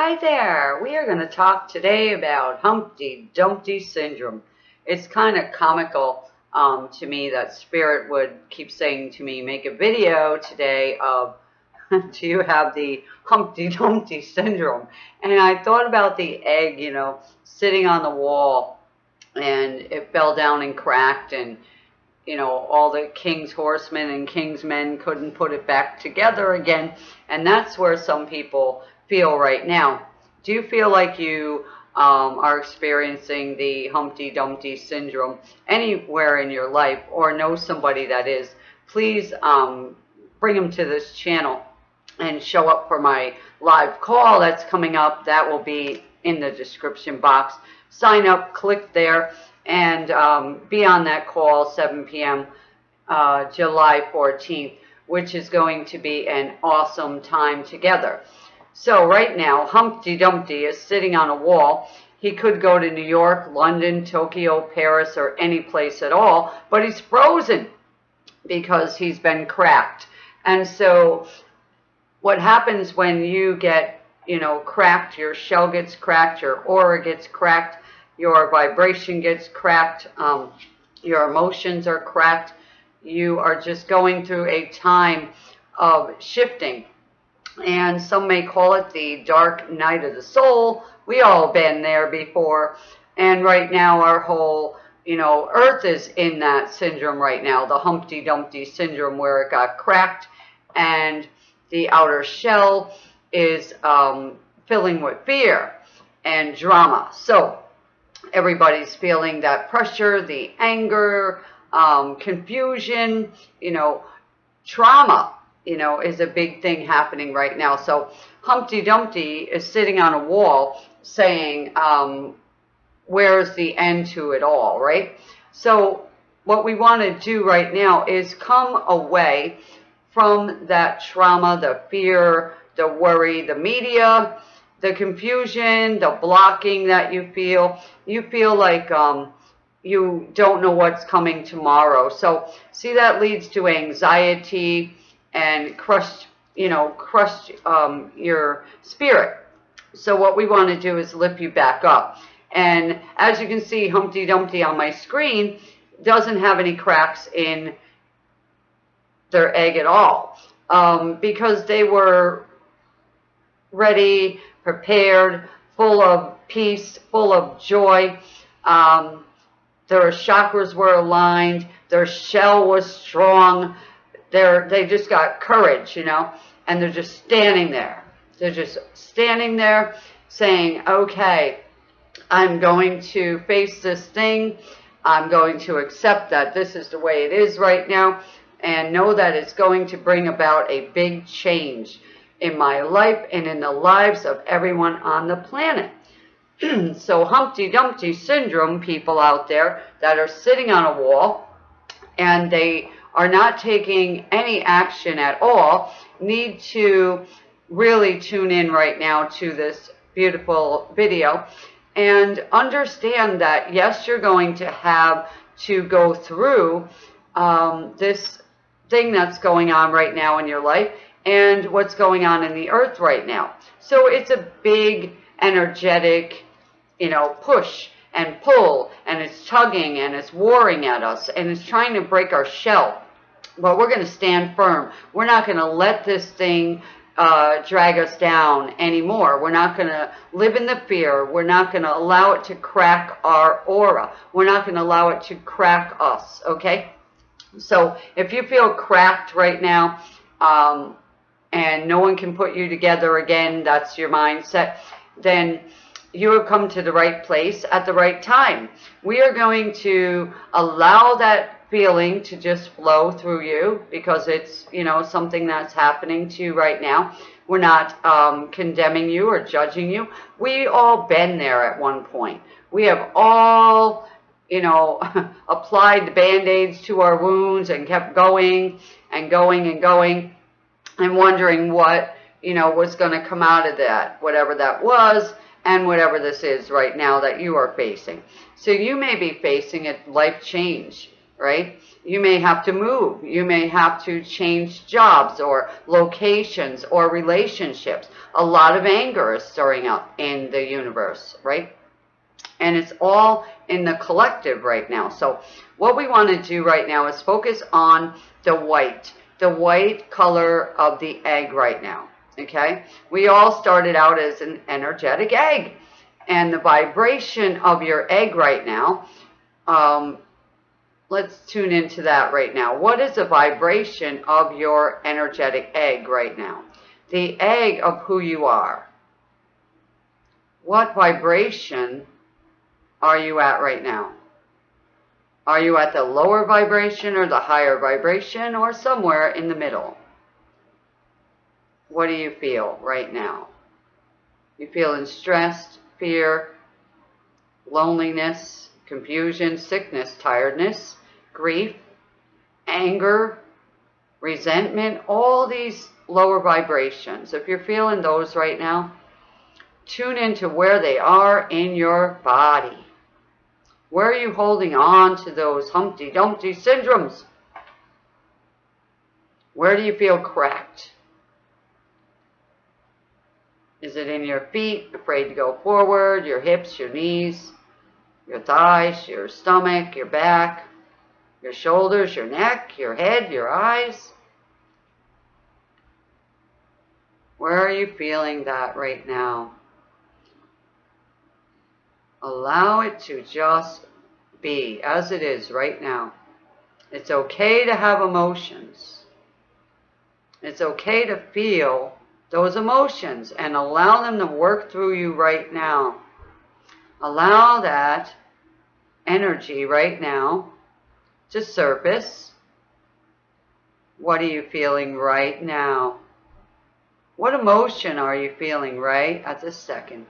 Hi there. We are going to talk today about Humpty Dumpty syndrome. It's kind of comical um, to me that Spirit would keep saying to me, make a video today of do you have the Humpty Dumpty syndrome? And I thought about the egg, you know, sitting on the wall and it fell down and cracked and you know, all the king's horsemen and king's men couldn't put it back together again. And that's where some people feel right now. Do you feel like you um, are experiencing the Humpty Dumpty syndrome anywhere in your life or know somebody that is, please um, bring them to this channel and show up for my live call that's coming up. That will be in the description box. Sign up, click there, and um, be on that call 7 p.m. Uh, July 14th, which is going to be an awesome time together. So right now, Humpty Dumpty is sitting on a wall. He could go to New York, London, Tokyo, Paris, or any place at all, but he's frozen because he's been cracked. And so what happens when you get, you know, cracked, your shell gets cracked, your aura gets cracked, your vibration gets cracked, um, your emotions are cracked, you are just going through a time of shifting and some may call it the dark night of the soul. We all been there before. And right now our whole, you know, earth is in that syndrome right now, the Humpty Dumpty syndrome where it got cracked and the outer shell is um, filling with fear and drama. So everybody's feeling that pressure, the anger, um, confusion, you know, trauma you know, is a big thing happening right now. So Humpty Dumpty is sitting on a wall saying, um, where's the end to it all, right? So what we want to do right now is come away from that trauma, the fear, the worry, the media, the confusion, the blocking that you feel. You feel like um, you don't know what's coming tomorrow. So see, that leads to anxiety, and crushed, you know, crushed um, your spirit. So what we want to do is lift you back up. And as you can see, Humpty Dumpty on my screen doesn't have any cracks in their egg at all um, because they were ready, prepared, full of peace, full of joy. Um, their chakras were aligned. Their shell was strong they're they just got courage, you know, and they're just standing there. They're just standing there saying, okay, I'm going to face this thing. I'm going to accept that this is the way it is right now and know that it's going to bring about a big change in my life and in the lives of everyone on the planet. so Humpty Dumpty syndrome people out there that are sitting on a wall and they are not taking any action at all need to really tune in right now to this beautiful video and understand that yes you're going to have to go through um, this thing that's going on right now in your life and what's going on in the earth right now so it's a big energetic you know push and pull and it's tugging and it's warring at us and it's trying to break our shell. But we're going to stand firm. We're not going to let this thing uh, drag us down anymore. We're not going to live in the fear. We're not going to allow it to crack our aura. We're not going to allow it to crack us, okay? So if you feel cracked right now um, and no one can put you together again, that's your mindset, then you have come to the right place at the right time. We are going to allow that feeling to just flow through you because it's, you know, something that's happening to you right now. We're not um, condemning you or judging you. We all been there at one point. We have all, you know, applied the band-aids to our wounds and kept going and going and going and wondering what, you know, was going to come out of that, whatever that was and whatever this is right now that you are facing. So you may be facing a life change right? You may have to move. You may have to change jobs or locations or relationships. A lot of anger is stirring up in the universe, right? And it's all in the collective right now. So what we want to do right now is focus on the white, the white color of the egg right now. Okay. We all started out as an energetic egg and the vibration of your egg right now um, let's tune into that right now. What is the vibration of your energetic egg right now? The egg of who you are. What vibration are you at right now? Are you at the lower vibration or the higher vibration or somewhere in the middle? What do you feel right now? You feeling stressed, fear, loneliness, confusion, sickness, tiredness, grief, anger, resentment, all these lower vibrations. If you're feeling those right now, tune into where they are in your body. Where are you holding on to those Humpty Dumpty syndromes? Where do you feel cracked? Is it in your feet, afraid to go forward, your hips, your knees, your thighs, your stomach, your back? your shoulders, your neck, your head, your eyes. Where are you feeling that right now? Allow it to just be as it is right now. It's okay to have emotions. It's okay to feel those emotions and allow them to work through you right now. Allow that energy right now to surface. What are you feeling right now? What emotion are you feeling right at this second?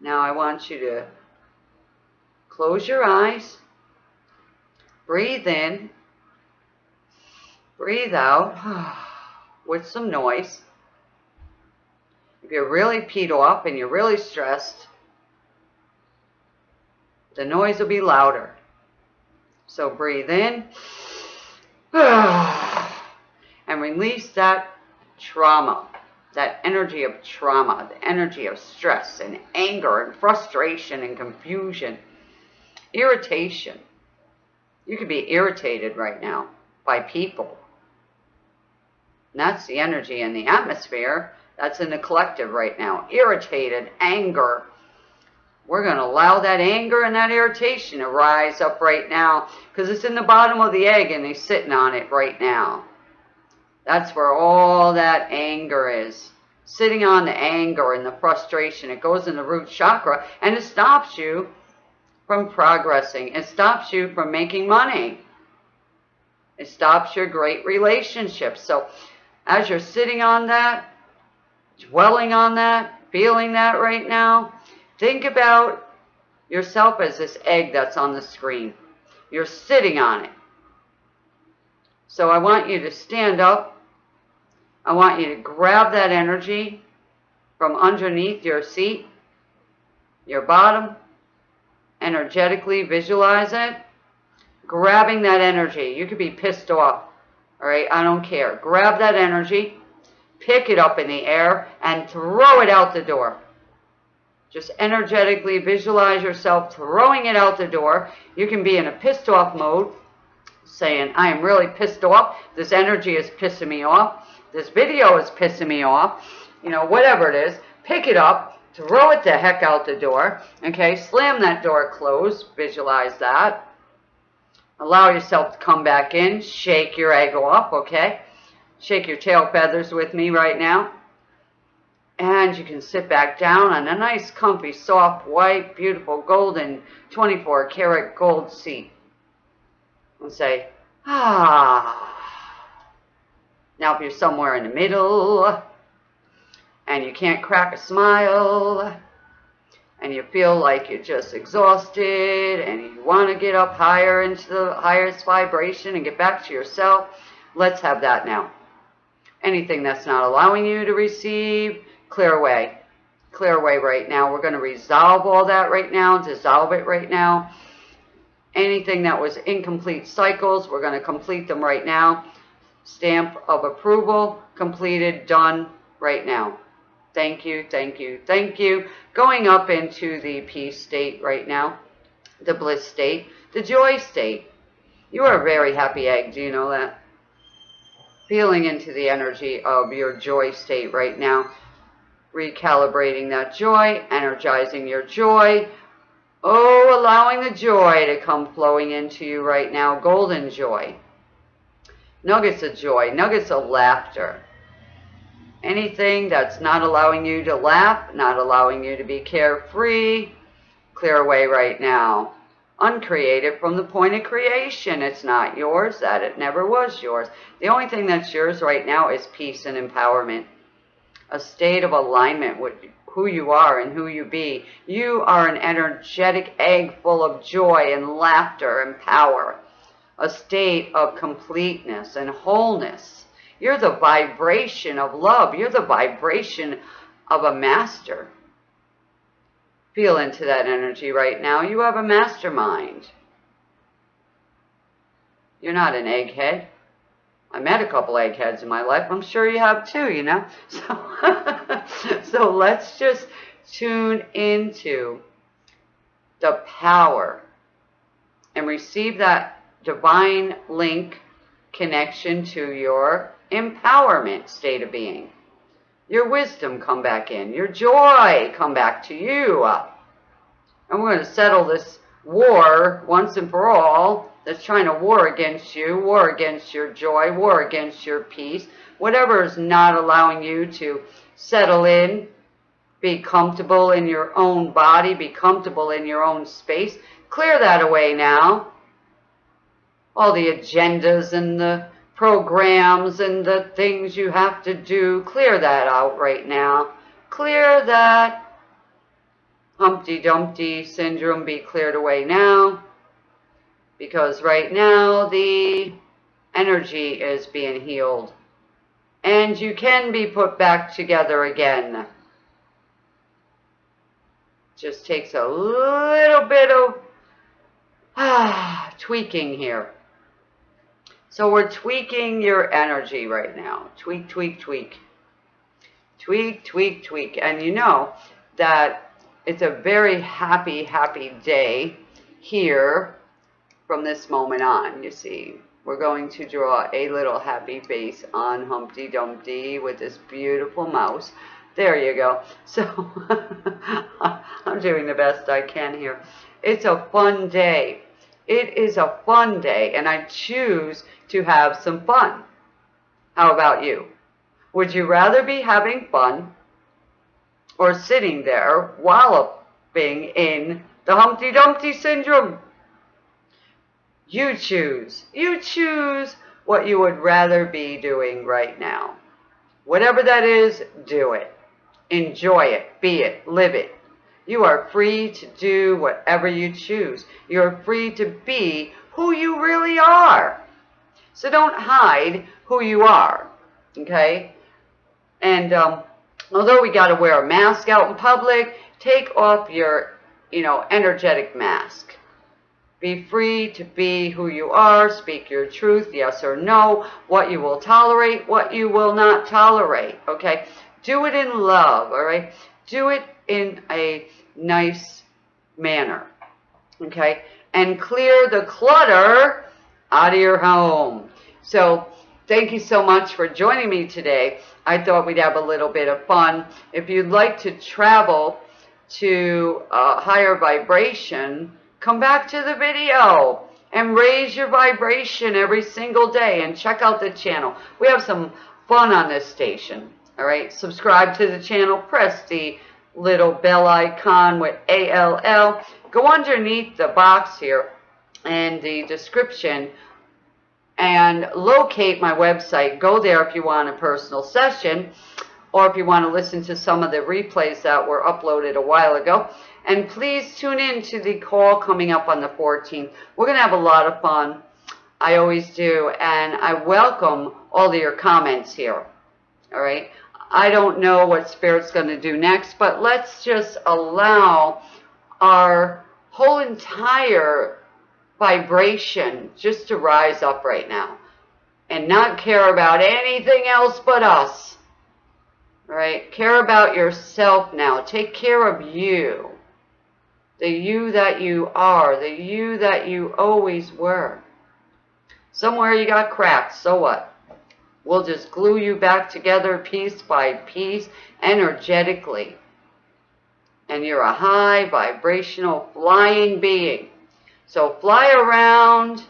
Now I want you to close your eyes, breathe in, breathe out with some noise. If you're really peed off and you're really stressed, the noise will be louder. So breathe in and release that trauma, that energy of trauma, the energy of stress and anger and frustration and confusion, irritation. You could be irritated right now by people. And that's the energy in the atmosphere. That's in the collective right now. Irritated, anger, we're going to allow that anger and that irritation to rise up right now because it's in the bottom of the egg and they're sitting on it right now. That's where all that anger is. Sitting on the anger and the frustration. It goes in the root chakra and it stops you from progressing. It stops you from making money. It stops your great relationships. So as you're sitting on that, dwelling on that, feeling that right now, Think about yourself as this egg that's on the screen. You're sitting on it. So I want you to stand up. I want you to grab that energy from underneath your seat, your bottom, energetically visualize it, grabbing that energy. You could be pissed off, all right? I don't care. Grab that energy, pick it up in the air, and throw it out the door. Just energetically visualize yourself throwing it out the door. You can be in a pissed off mode, saying, I am really pissed off. This energy is pissing me off. This video is pissing me off. You know, whatever it is, pick it up, throw it the heck out the door. Okay, slam that door closed. Visualize that. Allow yourself to come back in. Shake your egg off, okay? Shake your tail feathers with me right now. And you can sit back down on a nice, comfy, soft, white, beautiful, golden, 24 karat gold seat. And say, ah. Now if you're somewhere in the middle, and you can't crack a smile, and you feel like you're just exhausted, and you want to get up higher into the highest vibration and get back to yourself, let's have that now. Anything that's not allowing you to receive, clear away. clear away right now. We're going to resolve all that right now, dissolve it right now. Anything that was incomplete cycles, we're going to complete them right now. Stamp of approval, completed, done right now. Thank you, thank you, thank you. Going up into the peace state right now, the bliss state, the joy state. You are a very happy egg, do you know that? Feeling into the energy of your joy state right now. Recalibrating that joy, energizing your joy. Oh, allowing the joy to come flowing into you right now. Golden joy. Nuggets of joy, nuggets of laughter. Anything that's not allowing you to laugh, not allowing you to be carefree, clear away right now. Uncreate it from the point of creation. It's not yours, that it never was yours. The only thing that's yours right now is peace and empowerment. A state of alignment with who you are and who you be. You are an energetic egg full of joy and laughter and power. A state of completeness and wholeness. You're the vibration of love. You're the vibration of a master. Feel into that energy right now. You have a mastermind. You're not an egghead. I met a couple eggheads in my life. I'm sure you have too, you know. So, so let's just tune into the power and receive that divine link connection to your empowerment state of being. Your wisdom come back in. Your joy come back to you. And we're going to settle this war once and for all that's trying to war against you, war against your joy, war against your peace, whatever is not allowing you to settle in, be comfortable in your own body, be comfortable in your own space. Clear that away now. All the agendas and the programs and the things you have to do. Clear that out right now. Clear that Humpty Dumpty syndrome be cleared away now. Because right now the energy is being healed. And you can be put back together again. Just takes a little bit of ah, tweaking here. So we're tweaking your energy right now. Tweak, tweak, tweak. Tweak, tweak, tweak. And you know that it's a very happy, happy day here from this moment on, you see. We're going to draw a little happy face on Humpty Dumpty with this beautiful mouse. There you go. So I'm doing the best I can here. It's a fun day. It is a fun day, and I choose to have some fun. How about you? Would you rather be having fun or sitting there walloping in the Humpty Dumpty syndrome? You choose. You choose what you would rather be doing right now. Whatever that is, do it. Enjoy it. Be it. Live it. You are free to do whatever you choose. You're free to be who you really are. So don't hide who you are, okay? And um, although we got to wear a mask out in public, take off your, you know, energetic mask. Be free to be who you are, speak your truth, yes or no, what you will tolerate, what you will not tolerate, okay? Do it in love, all right? Do it in a nice manner, okay? And clear the clutter out of your home. So thank you so much for joining me today. I thought we'd have a little bit of fun. If you'd like to travel to a higher vibration, come back to the video and raise your vibration every single day and check out the channel. We have some fun on this station. All right, subscribe to the channel, press the little bell icon with ALL. Go underneath the box here and the description and locate my website. Go there if you want a personal session or if you want to listen to some of the replays that were uploaded a while ago. And please tune in to the call coming up on the 14th. We're going to have a lot of fun. I always do. And I welcome all of your comments here. All right. I don't know what Spirit's going to do next, but let's just allow our whole entire vibration just to rise up right now and not care about anything else but us. Right? Care about yourself now. Take care of you. The you that you are. The you that you always were. Somewhere you got cracked. So what? We'll just glue you back together piece by piece energetically. And you're a high vibrational flying being. So fly around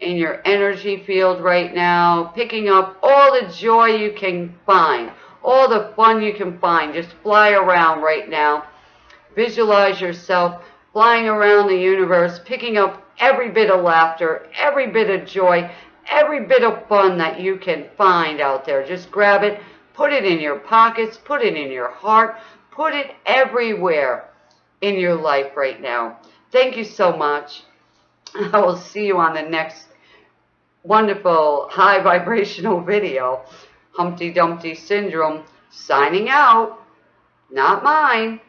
in your energy field right now, picking up all the joy you can find, all the fun you can find. Just fly around right now. Visualize yourself flying around the universe, picking up every bit of laughter, every bit of joy, every bit of fun that you can find out there. Just grab it, put it in your pockets, put it in your heart, put it everywhere in your life right now. Thank you so much. I will see you on the next wonderful high vibrational video. Humpty Dumpty Syndrome signing out. Not mine.